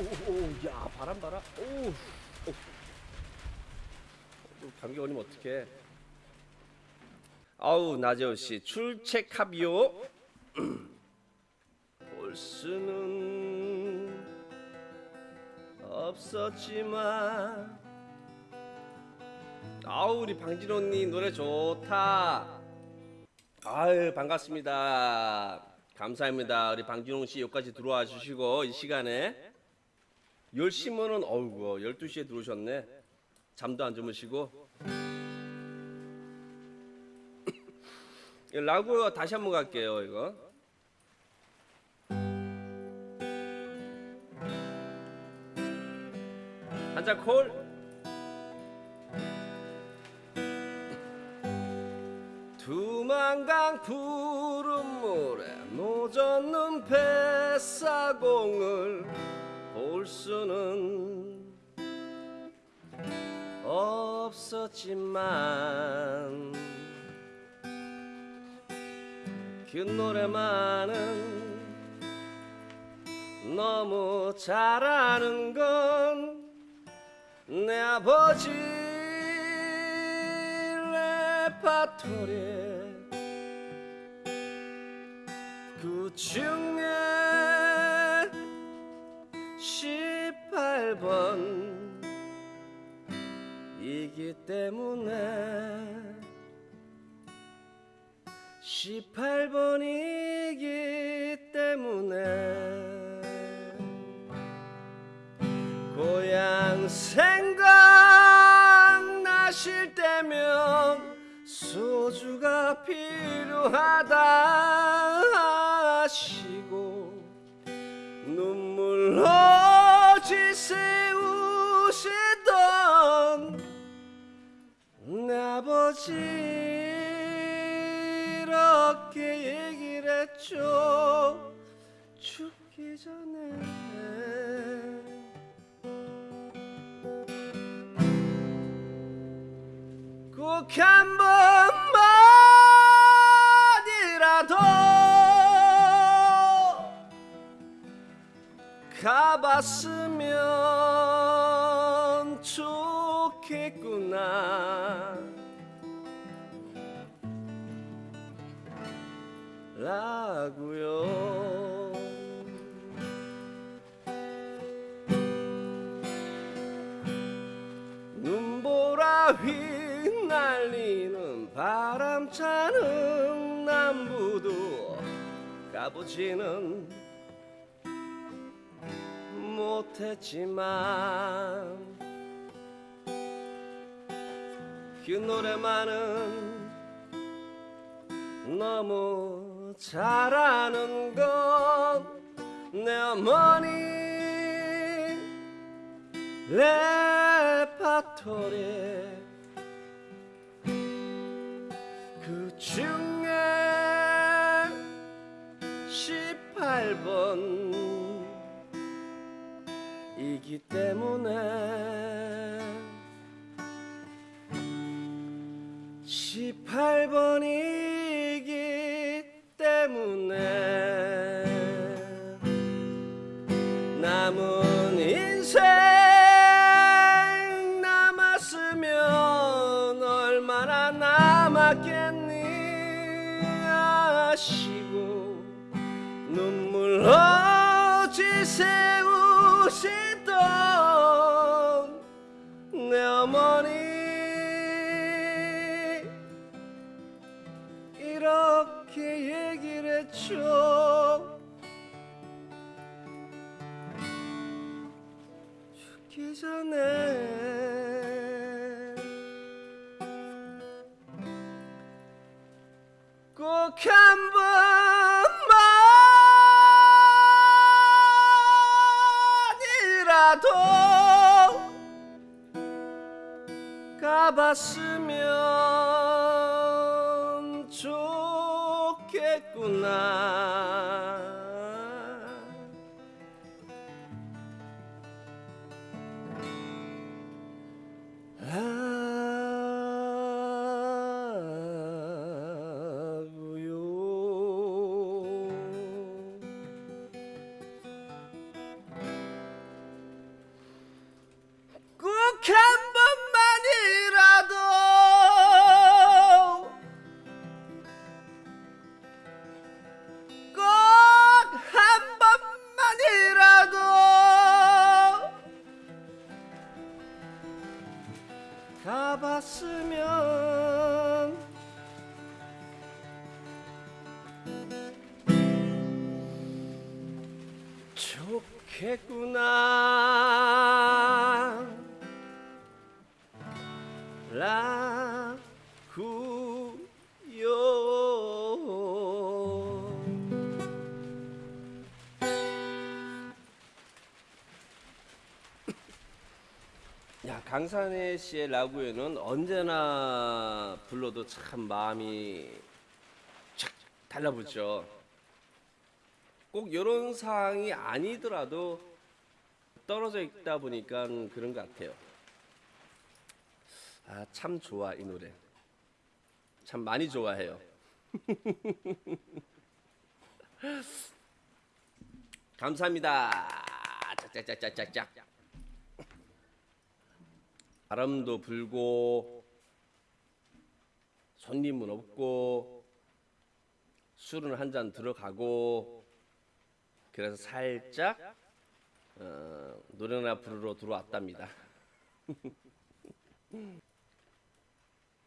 오야 바람 봐라 오, 오. 감기 걸리면 어떡해? 아우 나재호 씨 출첵합요? 볼 수는 없었지만. 아우 우리 방진호님 노래 좋다. 아유 반갑습니다. 감사합니다. 우리 방진호 씨 여기까지 들어와 주시고 이 시간에 10시면은 어우구 12시에 들어오셨네. 잠도 안 주무시고. 이거 라고 다시 한번 갈게요 이거. 한잔 콜. 두만강 푸른 물에 노젓는 뱃사공을 볼 수는 없었지만 그 노래만은 너무 잘하는 건 내 아버지 레파토리 그 중에 번 이기 때문에 18번이기 때문에 고향 생각나실 때면 소주가 필요하다 아버지 이렇게 얘기를 했죠. 죽기 전에. 꼭 한 번만이라도 가봤으면 좋겠구나 라고요. 눈보라 휘날리는 바람차는 남부도 가보지는 못했지만 그 노래만은 너무 잘하는 건 내 어머니 레파토리 그 중에 18번 이기 때문에 18번이 이렇게 얘기를 했죠. 죽기 전에 강산혜 씨의 라구에는 언제나 불러도 참 마음이 착 달라붙죠. 꼭 이런 상황이 아니더라도 떨어져 있다 보니까 그런 것 같아요. 아 참 좋아 이 노래. 참 많이 좋아해요. 감사합니다. 짝짝짝짝짝짝. 바람도 불고 손님은 없고 술은 한 잔 들어가고 그래서 살짝 어, 노래나 부르러 들어왔답니다.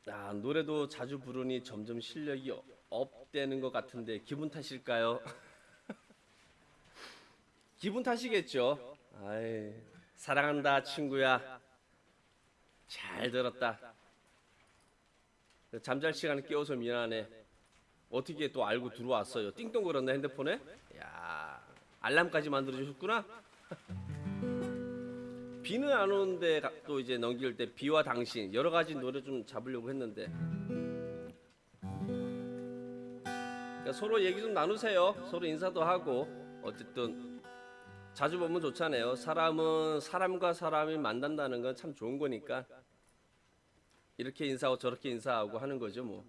아, 노래도 자주 부르니 점점 실력이 어- 업되는 것 같은데 기분 탓일까요? 기분 탓이겠죠. 아이, 사랑한다 친구야. 잘 들었다. 잠잘 시간에 깨워서 미안하네. 어떻게 또 알고 들어왔어요? 띵동 걸었네 핸드폰에? 야 알람까지 만들어 주셨구나. 비는 안 오는데 가- 또 이제 넘길 때 비와 당신 여러 가지 노래 좀 잡으려고 했는데 그러니까 서로 얘기 좀 나누세요. 서로 인사도 하고 어쨌든 자주 보면 좋잖아요. 사람은 사람과 사람이 만난다는 건 참 좋은 거니까 이렇게 인사하고 저렇게 인사하고 하는 거죠 뭐.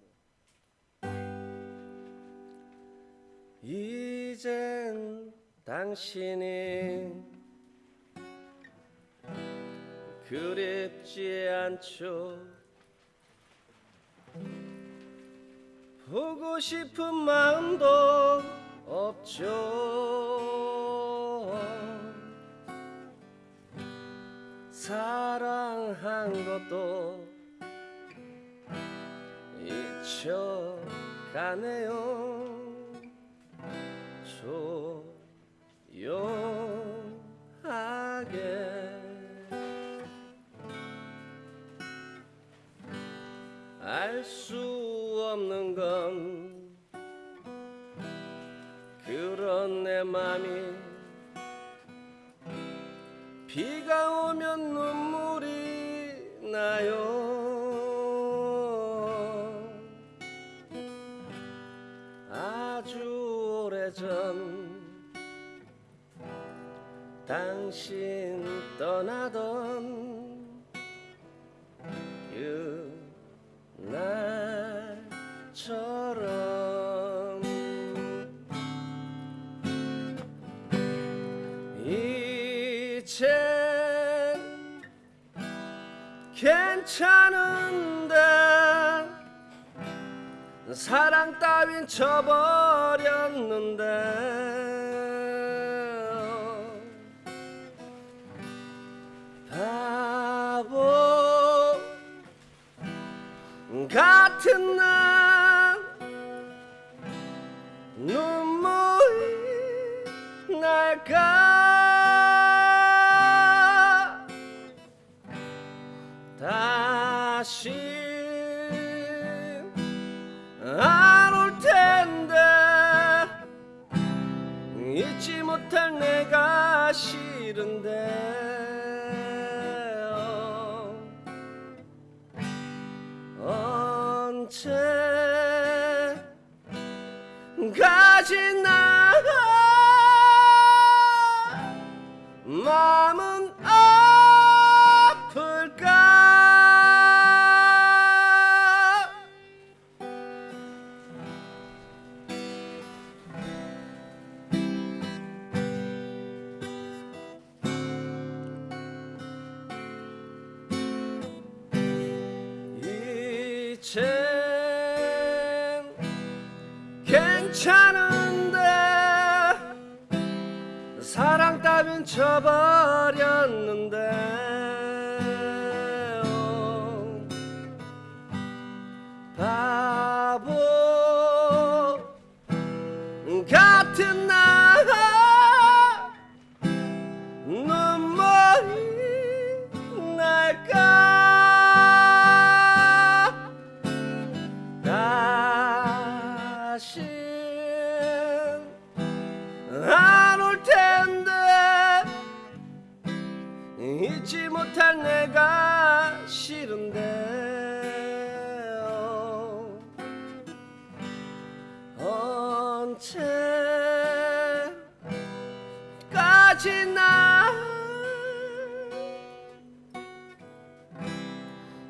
이젠 당신이 그립지 않죠 보고 싶은 마음도 없죠 사랑한 것도 가네요. 조용하게. 알 수 없는 건 그런 내 맘이 당신 떠나던 그날처럼 이젠 괜찮은데 사랑 따윈 쳐버렸는데 같은 언제까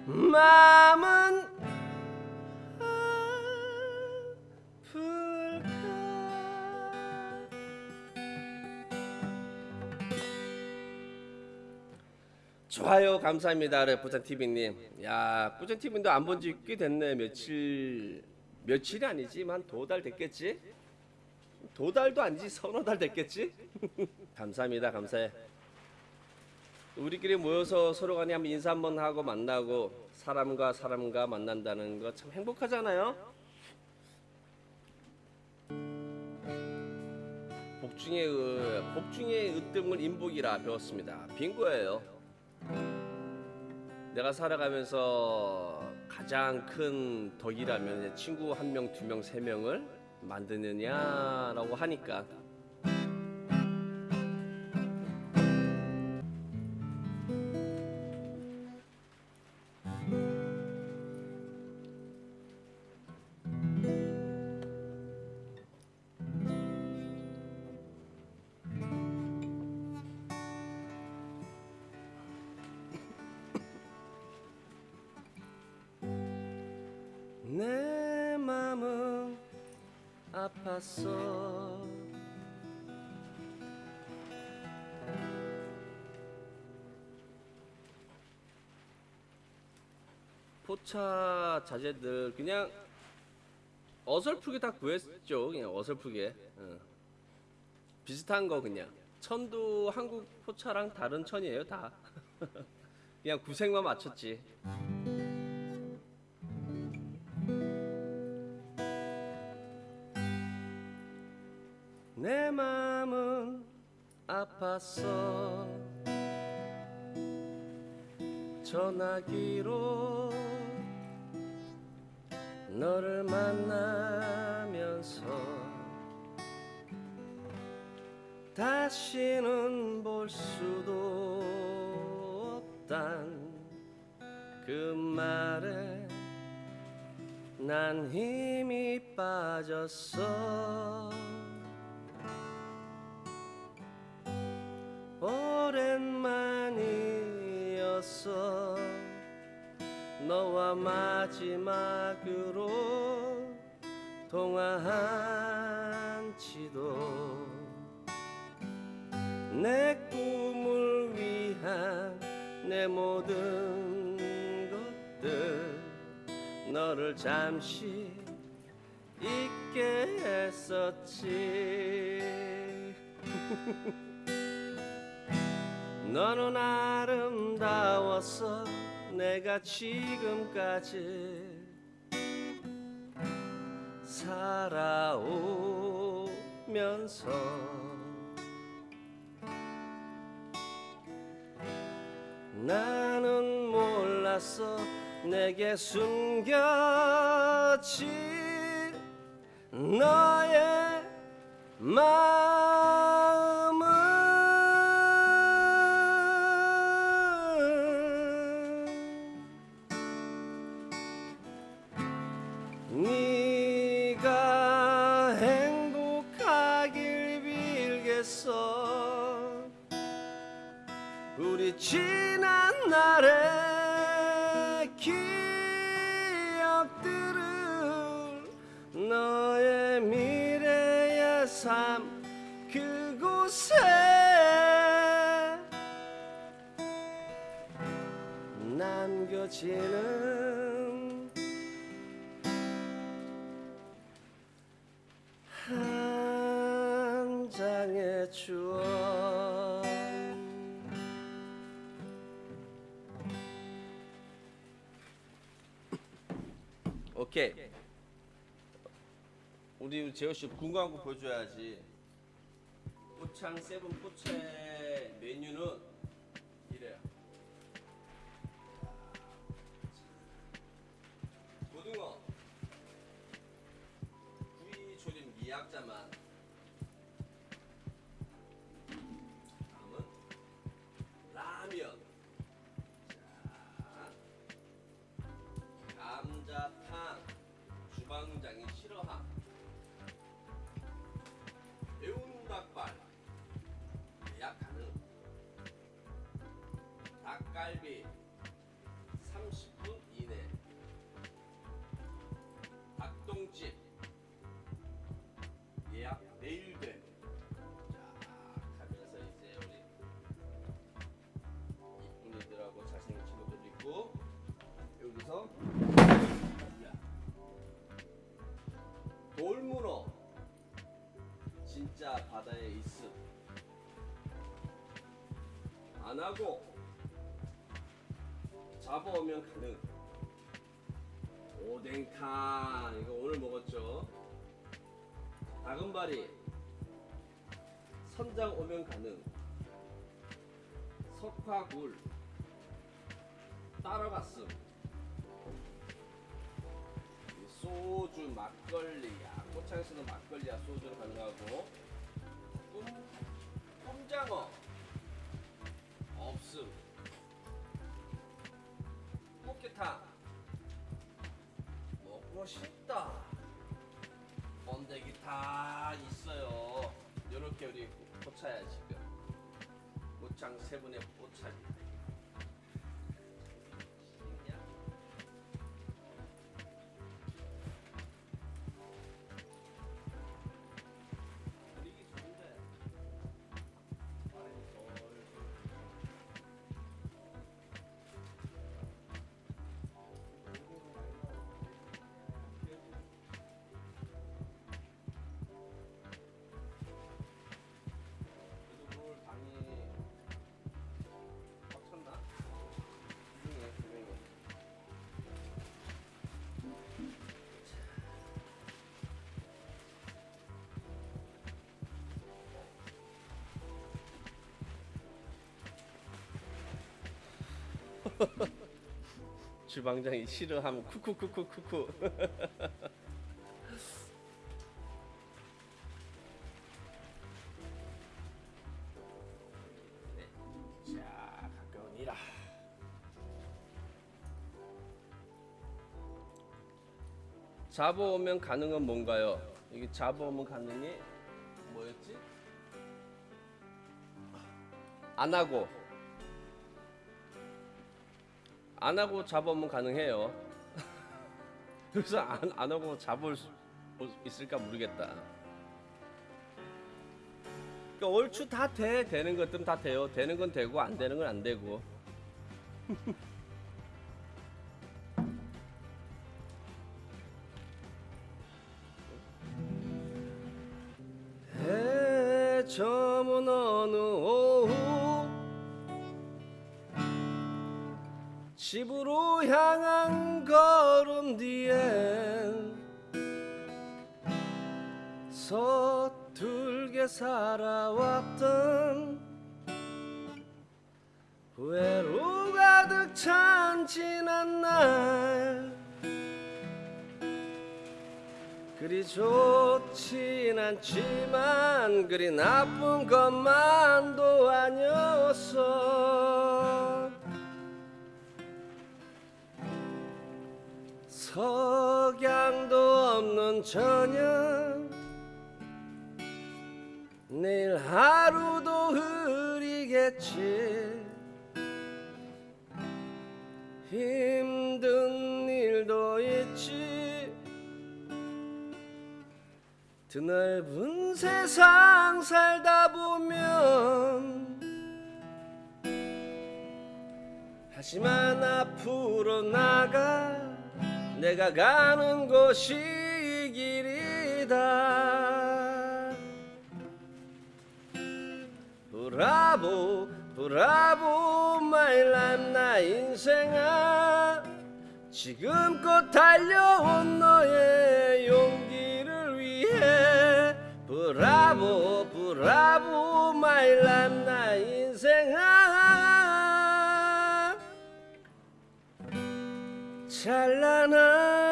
마음은 아플까? 좋아요. 감사합니다 네, 부천 TV님. 야 부천 TV도 안 본 지 꽤 됐네. 며칠 며칠이 아니지만 도달 됐겠지? 도달도 아니지. 서너 달 됐겠지? 감사합니다. 감사해 우리끼리 모여서 서로 간에 한번 인사 한번 하고 만나고 사람과 사람과 만난다는 거 참 행복하잖아요. 복중의 으, 복중의 으뜸을 인복이라 배웠습니다. 빙고예요. 내가 살아가면서 가장 큰 덕이라면 친구 한 명, 두 명, 세 명을 만드느냐라고 하니까 2차 자재들 그냥 어설프게 다 구했죠. 그냥 어설프게. 어. 비슷한 거 그냥. 천도 한국 포차랑 다른 천이에요 다. 그냥 구색만 맞췄지. 내 마음은 아팠어. 전화기로 다시는 볼 수도 없단 그 말에 난 힘이 빠졌어. 오랜만이었어. 너와 마지막으로 통화한 지도 내 꿈을 위한 내 모든 것들 너를 잠시 잊게 했었지. 너는 아름다웠어 내가 지금까지 살아오면서 나는 몰랐어 내게 숨겨진 너의 마 지는 한 장의 추억 오케이. 우리 재호 씨 궁금한 거 보여줘야지. 포창 세븐 포체 메뉴는 안 하고 잡아오면 가능. 오뎅탕 이거 오늘 먹었죠? 다금바리 선장 오면 가능. 석화굴 따라갔음. 이 소주 막걸리야. 꽃창에서는 막걸리야. 소주로 가능하고. 꿈 꿈장어 꽃게탕 먹고 싶다. 번데기 다 있어요. 요렇게 우리 포차야 지금. 꽃창 세 분의 주방장이 싫어하면 쿠쿠쿠쿠쿠쿠 네. 자 가까운 이라 잡아오면 가능은 뭔가요? 이게 잡아오면 가능이 뭐였지? 안 하고 안 하고 잡으면 가능해요. 그래서 안, 안 하고 잡을 수 있을까 모르겠다. 그러니까 얼추 다 돼. 되는 것들은 다 돼요. 되는 건 되고 안 되는 건 안 되고. 살아왔던 후회로 가득 찬 지난 날 그리 좋진 않지만 그리 나쁜 것만도 아니었어. 석양도 없는 저녁 내일 하루도 흐리겠지. 힘든 일도 있지. 드넓은 세상 살다 보면 하지만 앞으로 나가 내가 가는 곳이 이 길이다 Bravo bravo my life 나의 인생아. 지금껏 달려온 너의 용기를 위해 bravo bravo my life 나의 인생아. 찬란한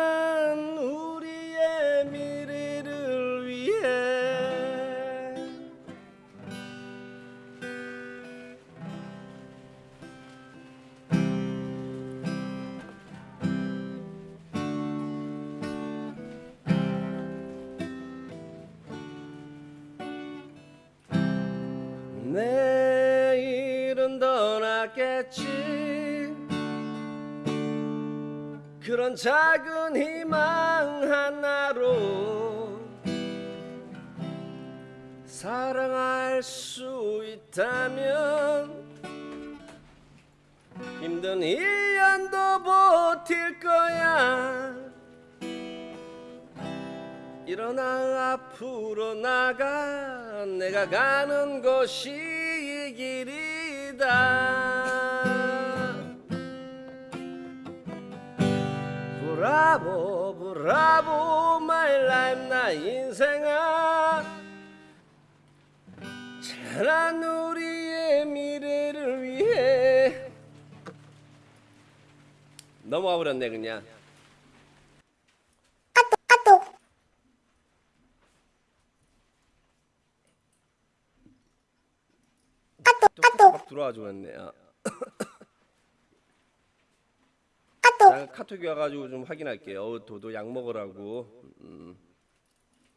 떠났겠지. 그런 작은 희망 하나로 사랑할 수 있다면 힘든 1년도 버틸 거야. 일어나 앞으로 나가. 내가 가는 곳이 이 길이다 Bravo bravo my life 나의 인생아. 찬란한 우리의 미래를 위해. 넘어가 버렸네 그냥. 막 들어와 주었네. 요 자, 카톡이 와가지고 좀 확인할게요. 어, 도도 약 먹으라고. 음.